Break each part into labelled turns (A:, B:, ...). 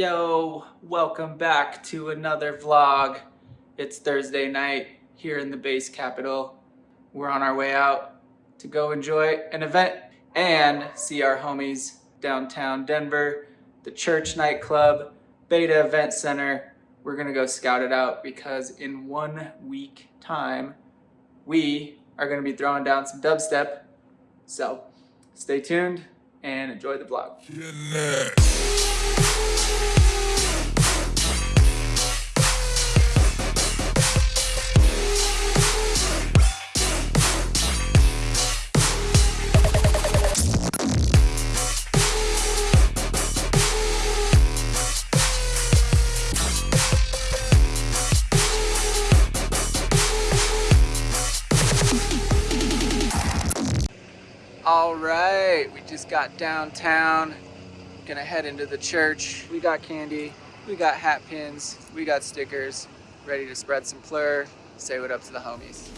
A: Yo, welcome back to another vlog. It's Thursday night here in the bass capital. We're on our way out to go enjoy an event and see our homies downtown Denver, the church nightclub, Beta Event Center. We're gonna go scout it out because in one week time, we are gonna be throwing down some dubstep. So stay tuned and enjoy the vlog. All right, we just got downtown. Gonna head into the church. We got candy, we got hat pins, we got stickers. Ready to spread some plur, say what up to the homies.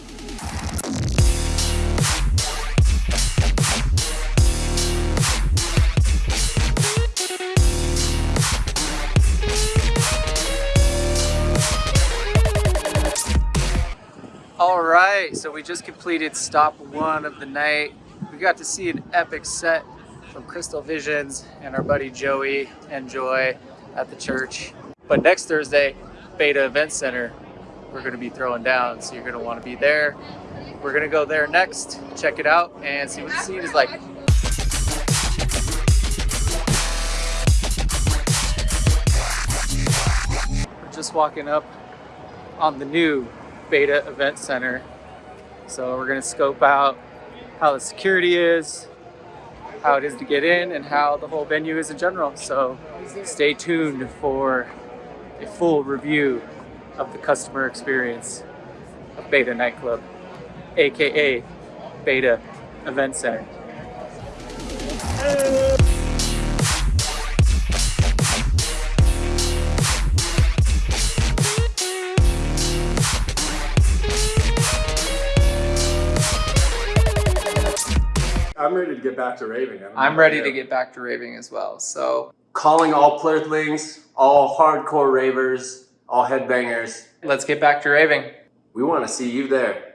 A: All right, so we just completed stop one of the night. Got to see an epic set from Crystal Visions and our buddy Joey and Joy at the church. But next Thursday, Beta Event Center, we're gonna be throwing down, so you're gonna wanna be there. We're gonna go there next, check it out, and see what the scene is like. We're just walking up on the new Beta Event Center. So we're gonna scope out how the security is, how it is to get in, and how the whole venue is in general. So stay tuned for a full review of the customer experience of Beta Nightclub, AKA Beta Event Center.
B: I'm ready to get back to raving.
A: I'm ready to get back to raving as well. So
B: calling all plurthlings, all hardcore ravers, all headbangers.
A: let's get back to raving.
B: We want to see you there.